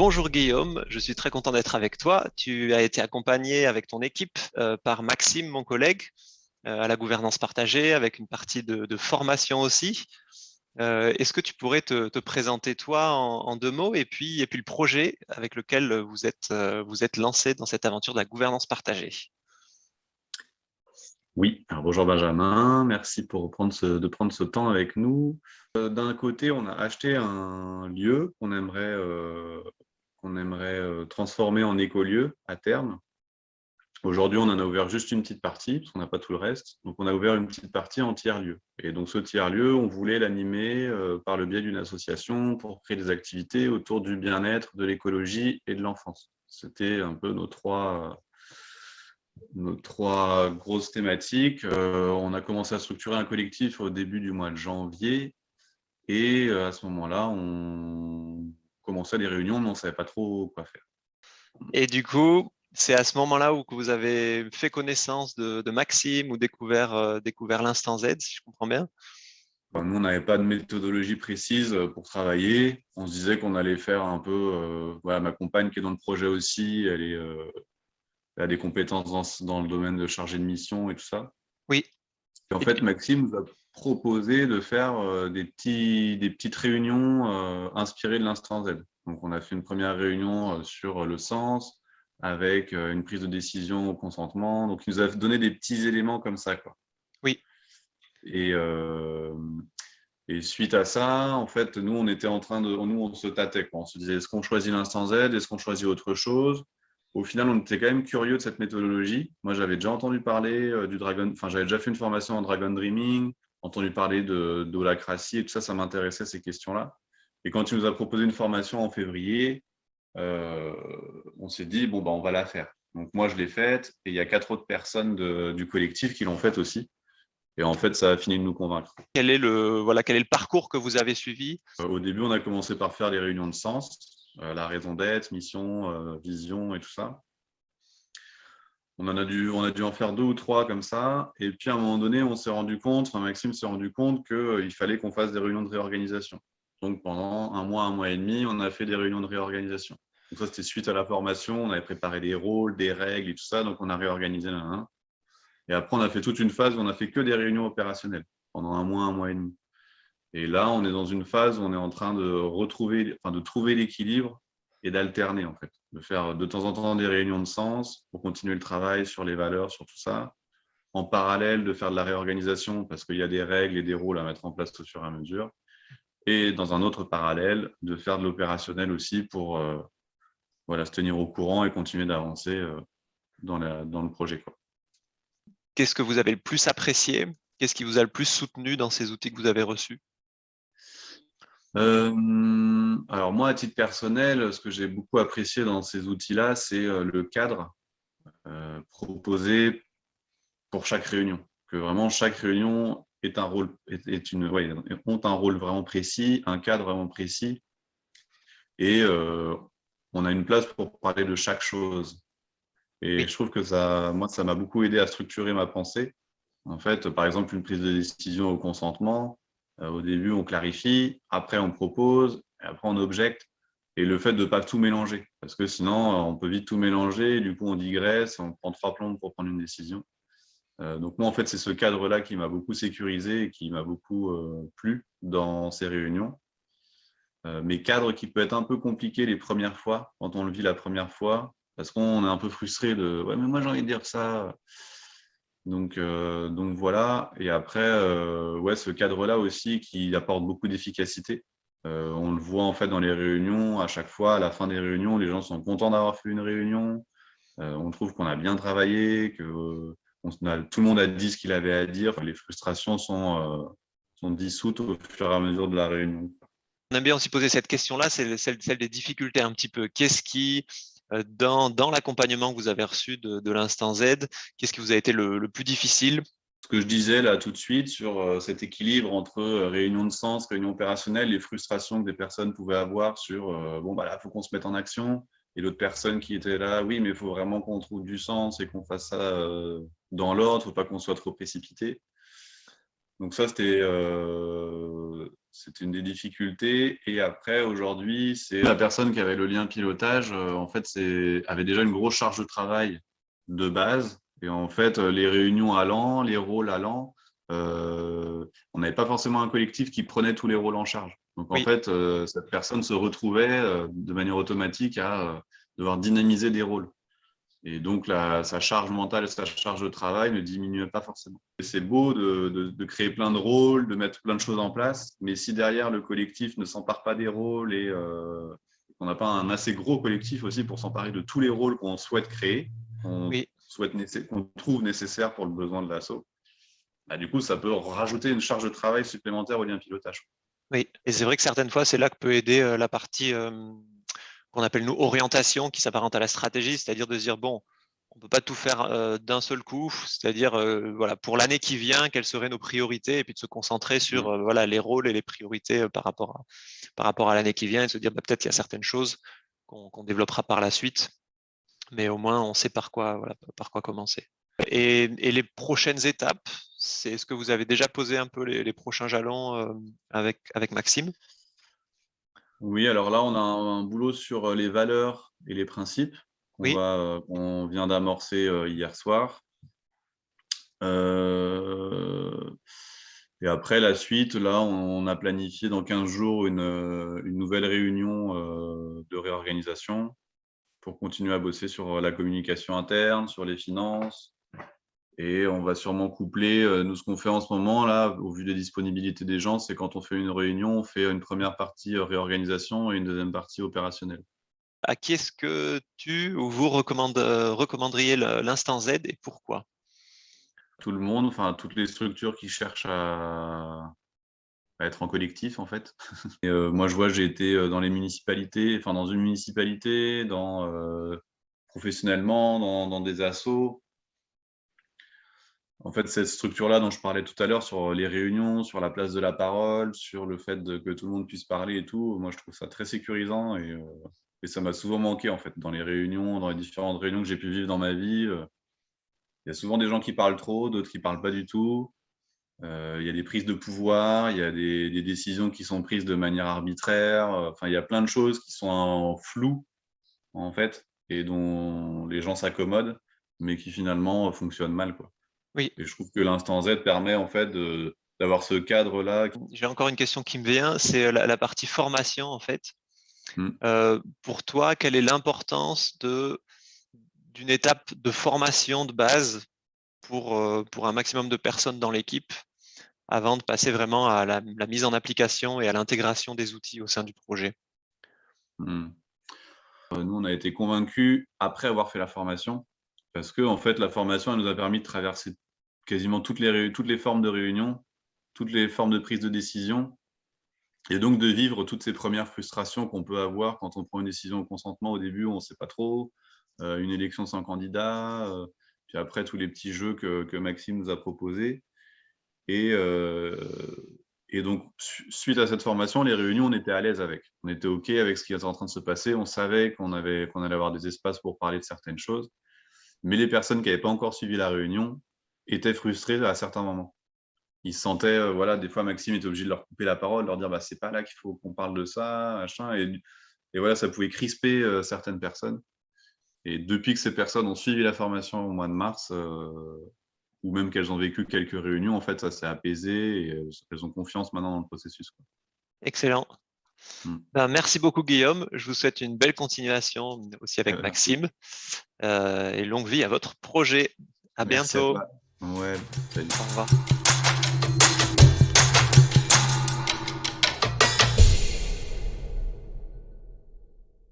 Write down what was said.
bonjour Guillaume, je suis très content d'être avec toi. Tu as été accompagné avec ton équipe euh, par Maxime, mon collègue, euh, à la gouvernance partagée, avec une partie de, formation aussi. Euh, est-ce que tu pourrais te, présenter toi en, deux mots et puis, et puis le projet avec lequel vous êtes, vous êtes lancé dans cette aventure de la gouvernance partagée? Oui, alors bonjour Benjamin, merci pour prendre de prendre ce temps avec nous. D'un côté, on a acheté un lieu qu'on aimerait, aimerait euh, transformer en écolieu à terme. Aujourd'hui, on en a ouvert juste une petite partie, parce qu'on n'a pas tout le reste. Donc, on a ouvert une petite partie en tiers-lieu. Et donc, ce tiers-lieu, on voulait l'animer par le biais d'une association pour créer des activités autour du bien-être, de l'écologie et de l'enfance. C'était un peu nos trois, nos trois grosses thématiques. Euh, on a commencé à structurer un collectif au début du mois de janvier. Et euh, à ce moment-là, on commençait des réunions, mais on ne savait pas trop quoi faire. Et du coup, c'est à ce moment-là où vous avez fait connaissance de, Maxime ou découvert, euh, découvert l'instant Z, si je comprends bien? Nous, on n'avait pas de méthodologie précise pour travailler. On se disait qu'on allait faire un peu... voilà, ma compagne qui est dans le projet aussi, elle est a des compétences dans, le domaine de chargé de mission et tout ça. Oui. en fait, Maxime nous a proposé de faire euh, des, petits, des petites réunions euh, inspirées de l'instant Z. Donc, on a fait une première réunion euh, sur le sens, avec une prise de décision au consentement. Donc, il nous a donné des petits éléments comme ça. Quoi. Oui. Et, et suite à ça, en fait, nous, on était en train de, nous, on se tâtait. Quoi. On se disait, est-ce qu'on choisit l'instant Z? Est-ce qu'on choisit autre chose? Au final, on était quand même curieux de cette méthodologie. Moi, j'avais déjà entendu parler du Dragon, enfin, j'avais déjà fait une formation en Dragon Dreaming, entendu parler de d'holacratie et tout ça, ça m'intéressait ces questions-là. Et quand tu nous as proposé une formation en février, euh, on s'est dit, bon, bah, on va la faire. Donc, moi, je l'ai faite et il y a quatre autres personnes du collectif qui l'ont faite aussi. Et en fait, ça a fini de nous convaincre. Quel est le, voilà, quel est le parcours que vous avez suivi? Euh, Au début, on a commencé par faire des réunions de sens. Euh, la raison d'être, mission, euh, vision et tout ça. On, a dû, en faire deux ou trois comme ça. Et puis, à un moment donné, on s'est rendu compte, Maxime s'est rendu compte qu'il fallait qu'on fasse des réunions de réorganisation. Donc, pendant un mois, un mois et demi, on a fait des réunions de réorganisation. Donc, ça, c'était suite à la formation. On avait préparé des rôles, des règles et tout ça. Donc, on a réorganisé l'un. Et après, on a fait toute une phase où on a fait que des réunions opérationnelles pendant un mois, un mois et demi. Et là, on est dans une phase où on est en train de retrouver, enfin, de trouver l'équilibre et d'alterner en fait, de faire de temps en temps des réunions de sens pour continuer le travail sur les valeurs, sur tout ça, en parallèle de faire de la réorganisation parce qu'il y a des règles et des rôles à mettre en place au fur et à mesure, et dans un autre parallèle, de faire de l'opérationnel aussi pour euh, voilà, se tenir au courant et continuer d'avancer euh, dans, dans le projet. Qu'est-ce que vous avez le plus apprécié? Qu'est-ce qui vous a le plus soutenu dans ces outils que vous avez reçus? Euh, alors moi, à titre personnel, ce que j'ai beaucoup apprécié dans ces outils-là, c'est euh, le cadre euh, proposé pour chaque réunion. Que vraiment chaque réunion est un rôle, est, une, ouais, ont un rôle vraiment précis, un cadre vraiment précis, et on a une place pour parler de chaque chose. Et je trouve que ça, moi, ça m'a beaucoup aidé à structurer ma pensée. En fait, par exemple, une prise de décision au consentement, au début, on clarifie, après, on propose, après, on objecte. Et le fait de ne pas tout mélanger, parce que sinon, euh, on peut vite tout mélanger, du coup, on digresse, on prend trois plombes pour prendre une décision. Euh, donc moi, en fait, c'est ce cadre-là qui m'a beaucoup sécurisé et qui m'a beaucoup plu dans ces réunions. mais cadre qui peut être un peu compliqué les premières fois, quand on le vit la première fois, parce qu'on est un peu frustré de « ouais, mais moi, j'ai envie de dire ça ». Donc, euh, donc voilà. Et après, euh, ouais, ce cadre-là aussi qui apporte beaucoup d'efficacité. Euh, on le voit en fait dans les réunions. À chaque fois, à la fin des réunions, les gens sont contents d'avoir fait une réunion. on trouve qu'on a bien travaillé, que tout le monde a dit ce qu'il avait à dire. Les frustrations sont, dissoutes au fur et à mesure de la réunion. On a bien aussi posé cette question-là, celle, celle, des difficultés un petit peu. Qu'est-ce qui dans, dans l'accompagnement que vous avez reçu de, l'instant Z, qu'est-ce qui vous a été le, plus difficile? Ce que je disais là tout de suite sur euh, cet équilibre entre euh, réunion de sens, réunion opérationnelle, les frustrations que des personnes pouvaient avoir sur bon, bah là, il faut qu'on se mette en action. Et l'autre personne qui était là, oui, mais il faut vraiment qu'on trouve du sens et qu'on fasse ça dans l'ordre, il ne faut pas qu'on soit trop précipité. Donc ça, c'était C'était une des difficultés. Et après, aujourd'hui, c'est la personne qui avait le lien pilotage, en fait, avait déjà une grosse charge de travail de base. Et en fait, les réunions allant, les rôles allant, on n'avait pas forcément un collectif qui prenait tous les rôles en charge. Donc, en fait, cette personne se retrouvait de manière automatique à devoir dynamiser des rôles. Et donc, sa charge mentale et sa charge de travail ne diminuaient pas forcément. C'est beau de, créer plein de rôles, de mettre plein de choses en place, mais si derrière le collectif ne s'empare pas des rôles et euh, qu'on n'a pas un assez gros collectif aussi pour s'emparer de tous les rôles qu'on souhaite créer, qu'on trouve nécessaires pour le besoin de l'assaut, bah, du coup, ça peut rajouter une charge de travail supplémentaire au lien pilotage. Oui, et c'est vrai que certaines fois, c'est là que peut aider euh, la partie euh, qu'on appelle nous orientation, qui s'apparente à la stratégie, c'est-à-dire de dire, bon, on ne peut pas tout faire euh, d'un seul coup, c'est-à-dire euh, voilà, pour l'année qui vient, quelles seraient nos priorités, et puis de se concentrer sur mmh. euh, voilà, les rôles et les priorités par rapport à, par rapport à l'année qui vient, et de se dire bah, peut-être qu'il y a certaines choses qu'on développera par la suite, mais au moins on sait par quoi, voilà, par quoi commencer. Et, les prochaines étapes, c'est ce que vous avez déjà posé un peu les, les prochains jalons avec, avec Maxime oui, alors là, on a un, boulot sur euh, les valeurs et les principes qu'on euh, vient d'amorcer euh, hier soir. et après, la suite, là, on, a planifié dans 15 jours une, une nouvelle réunion de réorganisation pour continuer à bosser sur la communication interne, sur les finances, et on va sûrement coupler, euh, nous ce qu'on fait en ce moment, là, au vu des disponibilités des gens, c'est quand on fait une réunion, on fait une première partie euh, réorganisation et une deuxième partie opérationnelle. À qui est-ce que tu ou vous euh, recommanderiez l'instant Z et pourquoi? Tout le monde, enfin toutes les structures qui cherchent à, être en collectif en fait. moi je vois, j'ai été dans les municipalités, enfin dans une municipalité, dans, professionnellement, dans, dans des assos, en fait, cette structure-là dont je parlais tout à l'heure sur les réunions, sur la place de la parole, sur le fait que tout le monde puisse parler et tout, moi, je trouve ça très sécurisant et, euh, ça m'a souvent manqué, en fait, dans les réunions, dans les différentes réunions que j'ai pu vivre dans ma vie. Euh, il y a souvent des gens qui parlent trop, d'autres qui parlent pas du tout. Euh, il y a des prises de pouvoir, il y a des, des, décisions qui sont prises de manière arbitraire. Enfin, il y a plein de choses qui sont en flou, en fait, et dont les gens s'accommodent, mais qui finalement fonctionnent mal, quoi. Oui. Et je trouve que l'instant Z permet en fait d'avoir ce cadre-là. J'ai encore une question qui me vient, c'est la, partie formation en fait. Mmh. Euh, pour toi, quelle est l'importance d'une étape de formation de base pour, euh, pour un maximum de personnes dans l'équipe avant de passer vraiment à la, mise en application et à l'intégration des outils au sein du projet? Euh, Nous, on a été convaincus, après avoir fait la formation, parce que en fait, la formation nous a permis de traverser quasiment toutes les, formes de réunion, toutes les formes de prise de décision, et donc de vivre toutes ces premières frustrations qu'on peut avoir quand on prend une décision au consentement. Au début, on ne sait pas trop, euh, une élection sans candidat, euh, puis après tous les petits jeux que, Maxime nous a proposés. Et, euh, donc, suite à cette formation, les réunions, on était à l'aise avec. On était OK avec ce qui était en train de se passer. On savait qu'on allait avoir des espaces pour parler de certaines choses. Mais les personnes qui n'avaient pas encore suivi la réunion étaient frustrées à certains moments. Ils se sentaient, euh, voilà, des fois Maxime était obligé de leur couper la parole, leur dire bah, c'est pas là qu'il faut qu'on parle de ça, machin. Et, et, voilà, ça pouvait crisper euh, certaines personnes. Et depuis que ces personnes ont suivi la formation au mois de mars, euh, ou même qu'elles ont vécu quelques réunions, en fait, ça s'est apaisé et elles ont confiance maintenant dans le processus. Excellent. Hmm. Ben, merci beaucoup Guillaume. Je vous souhaite une belle continuation aussi avec Maxime et longue vie à votre projet. À bientôt. Ouais, Au revoir.